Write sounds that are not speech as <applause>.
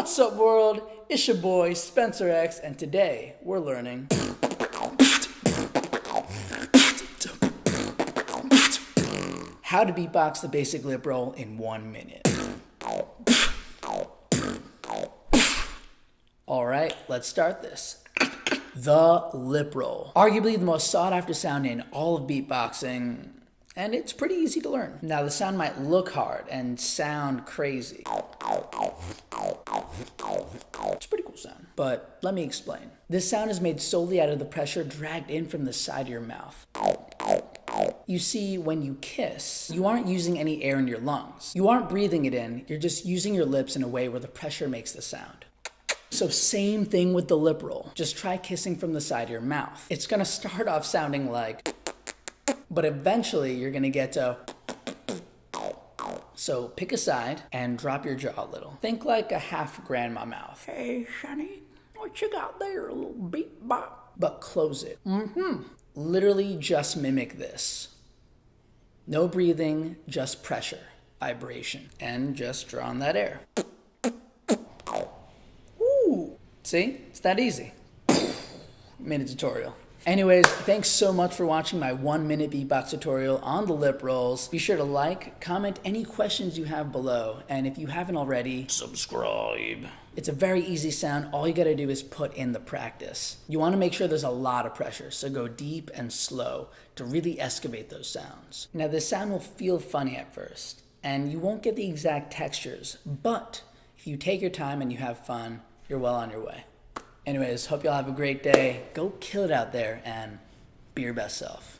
What's up, world? It's your boy Spencer X, and today we're learning. How to beatbox the basic lip roll in one minute. All right, let's start this. The lip roll. Arguably the most sought after sound in all of beatboxing, and it's pretty easy to learn. Now, the sound might look hard and sound crazy. But let me explain. This sound is made solely out of the pressure dragged in from the side of your mouth. You see, when you kiss, you aren't using any air in your lungs. You aren't breathing it in, you're just using your lips in a way where the pressure makes the sound. So same thing with the lip roll. Just try kissing from the side of your mouth. It's gonna start off sounding like, but eventually you're gonna get to, so pick a side and drop your jaw a little. Think like a half grandma mouth. Hey, Sonny, what you got there? A little beat bop. But close it. Mm-hmm. Literally just mimic this. No breathing, just pressure, vibration, and just draw on that air. Ooh, see? It's that easy. <coughs> Minute tutorial. Anyways, thanks so much for watching my one minute beatbox tutorial on the lip rolls. Be sure to like, comment any questions you have below, and if you haven't already, subscribe. It's a very easy sound. All you gotta do is put in the practice. You wanna make sure there's a lot of pressure, so go deep and slow to really excavate those sounds. Now, this sound will feel funny at first, and you won't get the exact textures, but if you take your time and you have fun, you're well on your way. Anyways, hope y'all have a great day. Go kill it out there and be your best self.